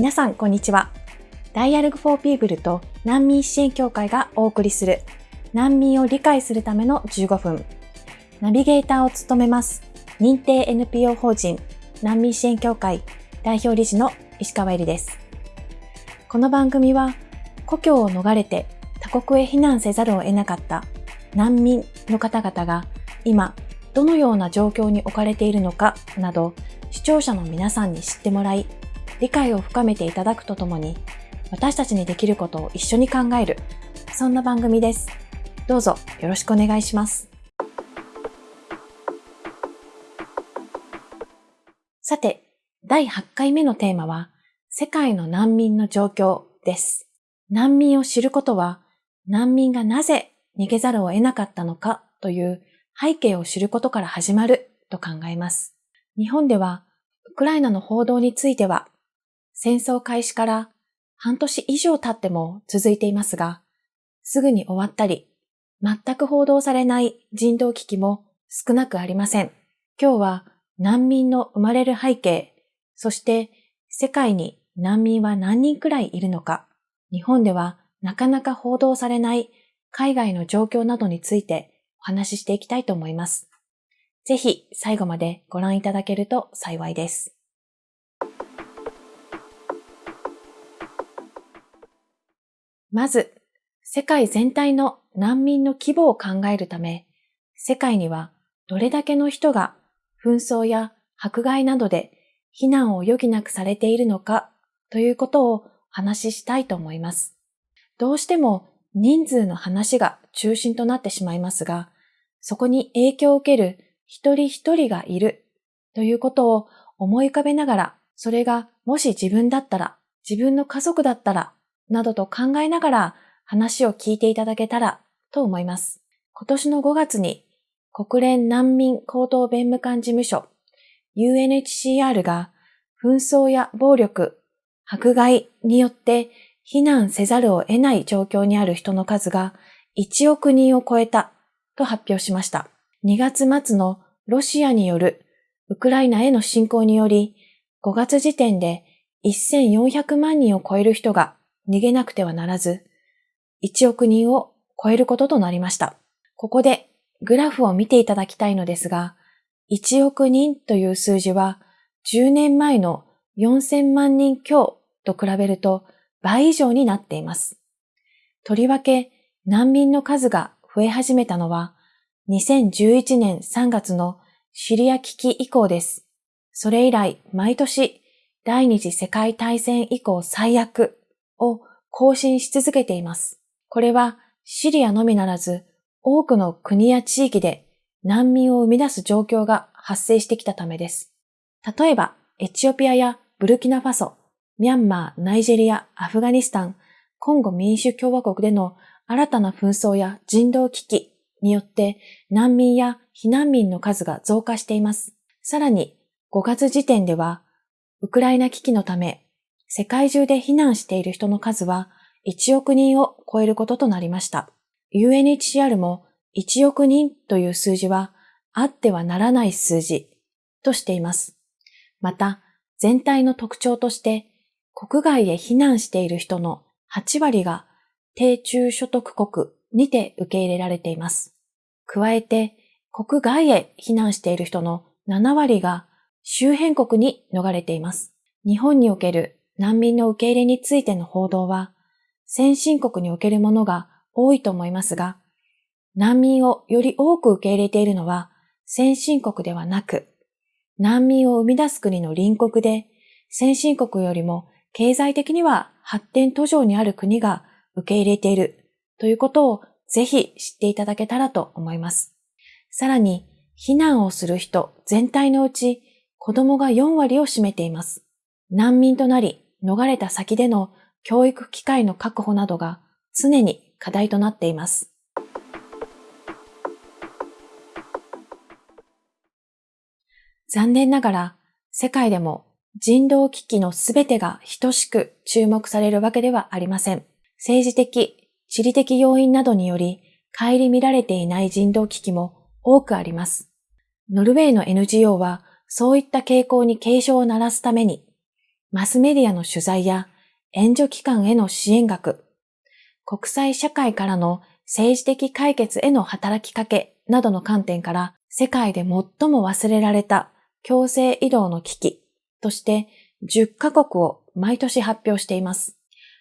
皆さん、こんにちは。ダイアログフォーピーブルと難民支援協会がお送りする難民を理解するための15分。ナビゲーターを務めます認定 NPO 法人難民支援協会代表理事の石川えりです。この番組は故郷を逃れて他国へ避難せざるを得なかった難民の方々が今どのような状況に置かれているのかなど視聴者の皆さんに知ってもらい理解を深めていただくとともに、私たちにできることを一緒に考える、そんな番組です。どうぞよろしくお願いします。さて、第8回目のテーマは、世界の難民の状況です。難民を知ることは、難民がなぜ逃げざるを得なかったのかという背景を知ることから始まると考えます。日本では、ウクライナの報道については、戦争開始から半年以上経っても続いていますが、すぐに終わったり、全く報道されない人道危機も少なくありません。今日は難民の生まれる背景、そして世界に難民は何人くらいいるのか、日本ではなかなか報道されない海外の状況などについてお話ししていきたいと思います。ぜひ最後までご覧いただけると幸いです。まず、世界全体の難民の規模を考えるため、世界にはどれだけの人が紛争や迫害などで避難を余儀なくされているのかということを話ししたいと思います。どうしても人数の話が中心となってしまいますが、そこに影響を受ける一人一人がいるということを思い浮かべながら、それがもし自分だったら、自分の家族だったらなどと考えながら話を聞いていただけたらと思います。今年の5月に国連難民高等弁務官事務所 UNHCR が紛争や暴力、迫害によって避難せざるを得ない状況にある人の数が1億人を超えたと発表しました。2月末のロシアによるウクライナへの侵攻により5月時点で1400万人を超える人が逃げなくてはならず、1億人を超えることとなりました。ここでグラフを見ていただきたいのですが、1億人という数字は10年前の4000万人強と比べると倍以上になっています。とりわけ難民の数が増え始めたのは2011年3月のシリア危機以降です。それ以来毎年第二次世界大戦以降最悪を更新し続けています。これはシリアのみならず多くの国や地域で難民を生み出す状況が発生してきたためです。例えば、エチオピアやブルキナファソ、ミャンマー、ナイジェリア、アフガニスタン、コンゴ民主共和国での新たな紛争や人道危機によって難民や避難民の数が増加しています。さらに5月時点では、ウクライナ危機のため世界中で避難している人の数は1億人を超えることとなりました。UNHCR も1億人という数字はあってはならない数字としています。また、全体の特徴として国外へ避難している人の8割が低中所得国にて受け入れられています。加えて、国外へ避難している人の7割が周辺国に逃れています。日本における難民の受け入れについての報道は、先進国におけるものが多いと思いますが、難民をより多く受け入れているのは先進国ではなく、難民を生み出す国の隣国で、先進国よりも経済的には発展途上にある国が受け入れているということをぜひ知っていただけたらと思います。さらに、避難をする人全体のうち子供が4割を占めています。難民となり逃れた先での教育機会の確保などが常に課題となっています。残念ながら世界でも人道危機のすべてが等しく注目されるわけではありません。政治的、地理的要因などにより顧みられていない人道危機も多くあります。ノルウェーの NGO はそういった傾向に警鐘を鳴らすためにマスメディアの取材や援助機関への支援額、国際社会からの政治的解決への働きかけなどの観点から世界で最も忘れられた強制移動の危機として10カ国を毎年発表しています。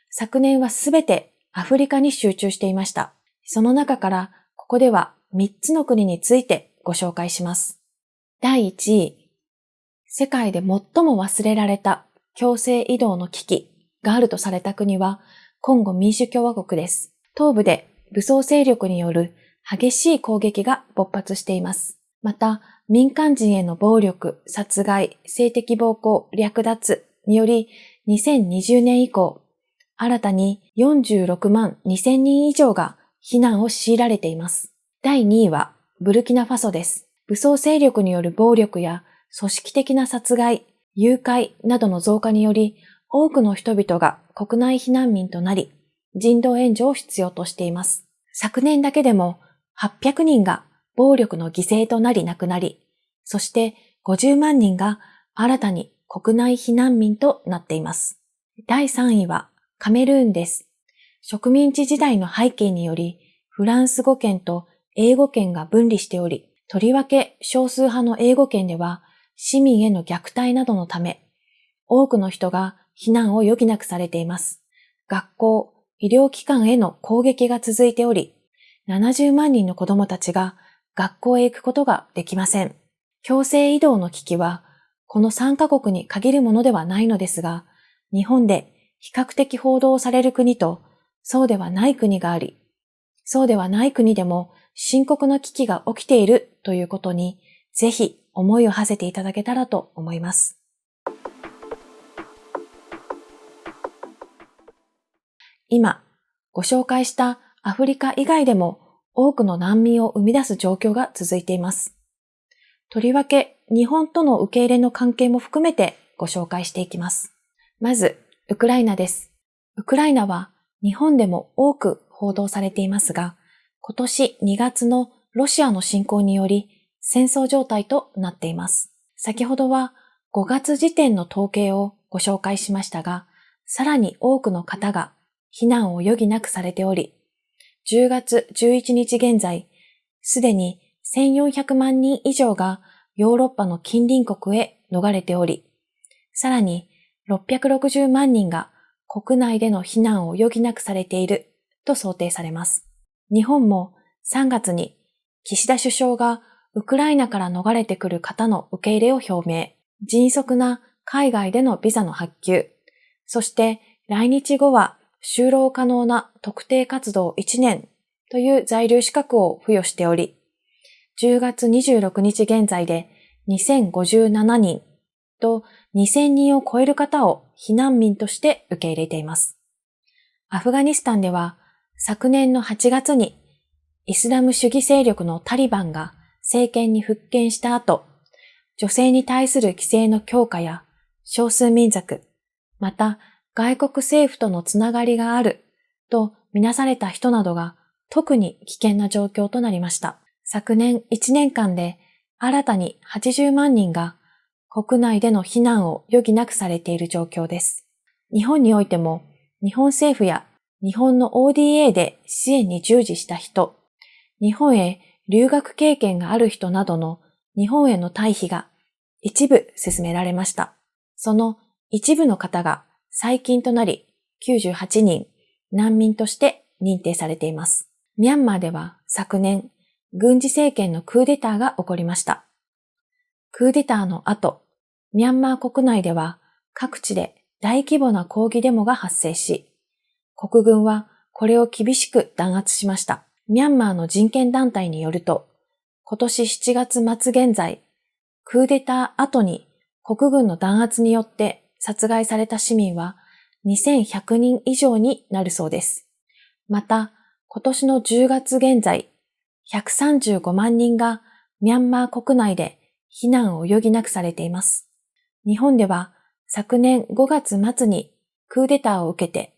昨年はすべてアフリカに集中していました。その中からここでは3つの国についてご紹介します。第1位、世界で最も忘れられた強制移動の危機があるとされた国は、コンゴ民主共和国です。東部で武装勢力による激しい攻撃が勃発しています。また、民間人への暴力、殺害、性的暴行、略奪により、2020年以降、新たに46万2000人以上が避難を強いられています。第2位は、ブルキナファソです。武装勢力による暴力や組織的な殺害、誘拐などの増加により、多くの人々が国内避難民となり、人道援助を必要としています。昨年だけでも800人が暴力の犠牲となり亡くなり、そして50万人が新たに国内避難民となっています。第3位はカメルーンです。植民地時代の背景により、フランス語圏と英語圏が分離しており、とりわけ少数派の英語圏では市民への虐待などのため、多くの人が避難を余儀なくされています。学校、医療機関への攻撃が続いており、70万人の子供たちが学校へ行くことができません。強制移動の危機は、この3カ国に限るものではないのですが、日本で比較的報道される国と、そうではない国があり、そうではない国でも深刻な危機が起きているということに、ぜひ思いを馳せていただけたらと思います。今、ご紹介したアフリカ以外でも多くの難民を生み出す状況が続いています。とりわけ日本との受け入れの関係も含めてご紹介していきます。まず、ウクライナです。ウクライナは日本でも多く報道されていますが、今年2月のロシアの侵攻により戦争状態となっています。先ほどは5月時点の統計をご紹介しましたが、さらに多くの方が避難を余儀なくされており、10月11日現在、すでに1400万人以上がヨーロッパの近隣国へ逃れており、さらに660万人が国内での避難を余儀なくされていると想定されます。日本も3月に岸田首相がウクライナから逃れてくる方の受け入れを表明、迅速な海外でのビザの発給、そして来日後は就労可能な特定活動1年。という在留資格を付与しており、10月26日現在で2057人。と2000人を超える方を避難民として受け入れています。アフガニスタンでは昨年の8月にイスラム主義勢力のタリバンが政権に復権した後、女性に対する規制の強化や少数民族、また外国政府とのつながりがあるとみなされた人などが特に危険な状況となりました。昨年1年間で新たに80万人が国内での避難を余儀なくされている状況です。日本においても日本政府や日本の ODA で支援に従事した人、日本へ留学経験がある人などの日本への退避が一部進められました。その一部の方が最近となり98人難民として認定されています。ミャンマーでは昨年、軍事政権のクーデターが起こりました。クーデターの後、ミャンマー国内では各地で大規模な抗議デモが発生し、国軍はこれを厳しく弾圧しました。ミャンマーの人権団体によると、今年7月末現在、クーデター後に国軍の弾圧によって殺害された市民は2100人以上になるそうです。また、今年の10月現在、135万人がミャンマー国内で避難を余儀なくされています。日本では昨年5月末にクーデターを受けて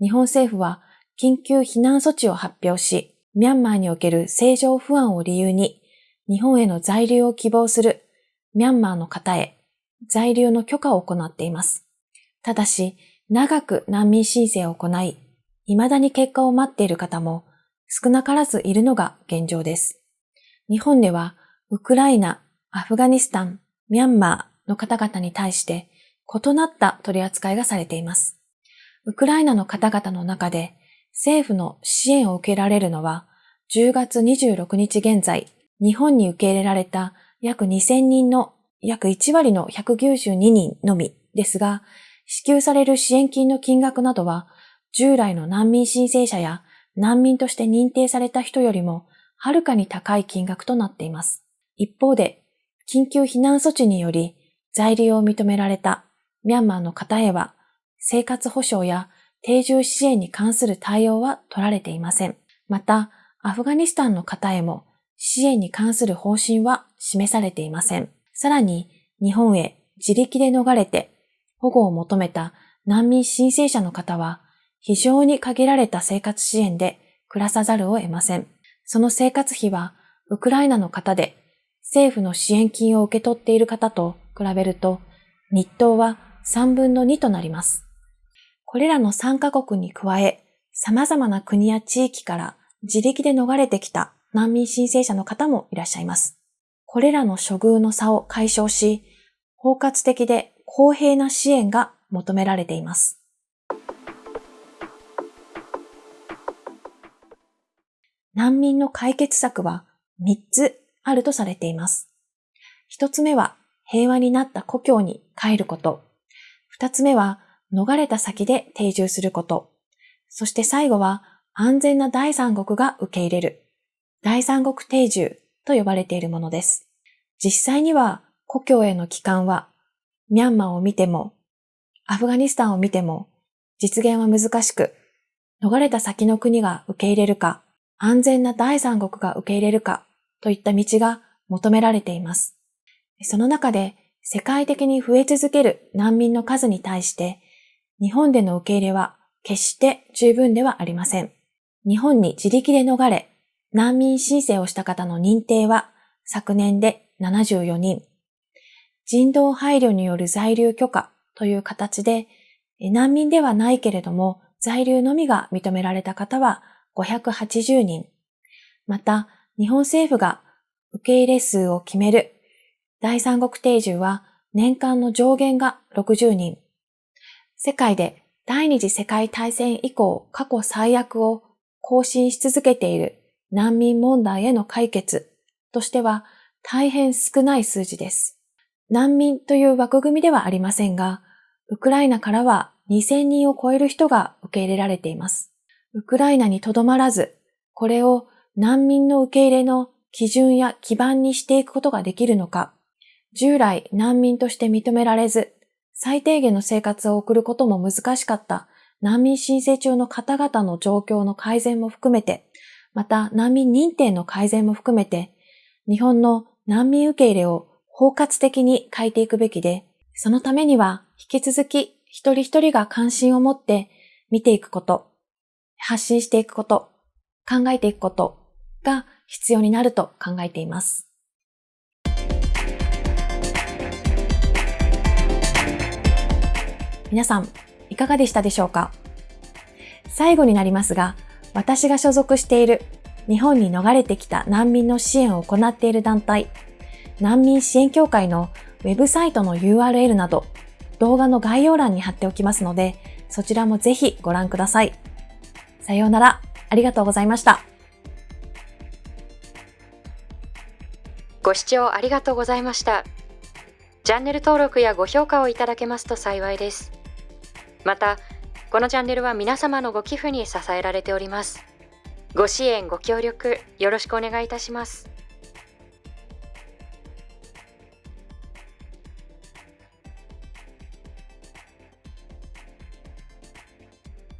日本政府は緊急避難措置を発表し、ミャンマーにおける政情不安を理由に、日本への在留を希望するミャンマーの方へ在留の許可を行っています。ただし、長く難民申請を行い、未だに結果を待っている方も少なからずいるのが現状です。日本では、ウクライナ、アフガニスタン、ミャンマーの方々に対して異なった取り扱いがされています。ウクライナの方々の中で政府の支援を受けられるのは10月26日現在、日本に受け入れられた約2000人の約1割の192人のみですが、支給される支援金の金額などは、従来の難民申請者や難民として認定された人よりも、はるかに高い金額となっています。一方で、緊急避難措置により在留を認められたミャンマーの方へは、生活保障や定住支援に関する対応は取られていません。また、アフガニスタンの方へも支援に関する方針は示されていません。さらに、日本へ自力で逃れて保護を求めた難民申請者の方は、非常に限られた生活支援で暮らさざるを得ません。その生活費は、ウクライナの方で政府の支援金を受け取っている方と比べると、日当は3分の2となります。これらの3カ国に加え、様々な国や地域から自力で逃れてきた難民申請者の方もいらっしゃいます。これらの処遇の差を解消し、包括的で公平な支援が求められています。難民の解決策は3つあるとされています。1つ目は平和になった故郷に帰ること。2つ目は逃れた先で定住すること。そして最後は安全な第三国が受け入れる。第三国定住と呼ばれているものです。実際には故郷への帰還はミャンマーを見ても、アフガニスタンを見ても、実現は難しく、逃れた先の国が受け入れるか、安全な第三国が受け入れるか、といった道が求められています。その中で、世界的に増え続ける難民の数に対して、日本での受け入れは決して十分ではありません。日本に自力で逃れ、難民申請をした方の認定は昨年で74人、人道配慮による在留許可という形で、難民ではないけれども、在留のみが認められた方は580人。また、日本政府が受け入れ数を決める第三国定住は年間の上限が60人。世界で第二次世界大戦以降過去最悪を更新し続けている難民問題への解決としては大変少ない数字です。難民という枠組みではありませんが、ウクライナからは2000人を超える人が受け入れられています。ウクライナにとどまらず、これを難民の受け入れの基準や基盤にしていくことができるのか、従来難民として認められず、最低限の生活を送ることも難しかった難民申請中の方々の状況の改善も含めて、また難民認定の改善も含めて、日本の難民受け入れを包括的に変えていくべきで、そのためには引き続き一人一人が関心を持って見ていくこと、発信していくこと、考えていくことが必要になると考えています。皆さん、いかがでしたでしょうか？最後になりますが、私が所属している日本に逃れてきた難民の支援を行っている団体、難民支援協会のウェブサイトの URL など動画の概要欄に貼っておきますので、そちらもぜひご覧ください。さようなら。ありがとうございました。ご視聴ありがとうございました。チャンネル登録やご評価をいただけますと幸いです。また、このチャンネルは皆様のご寄付に支えられております。ご支援、ご協力、よろしくお願いいたします。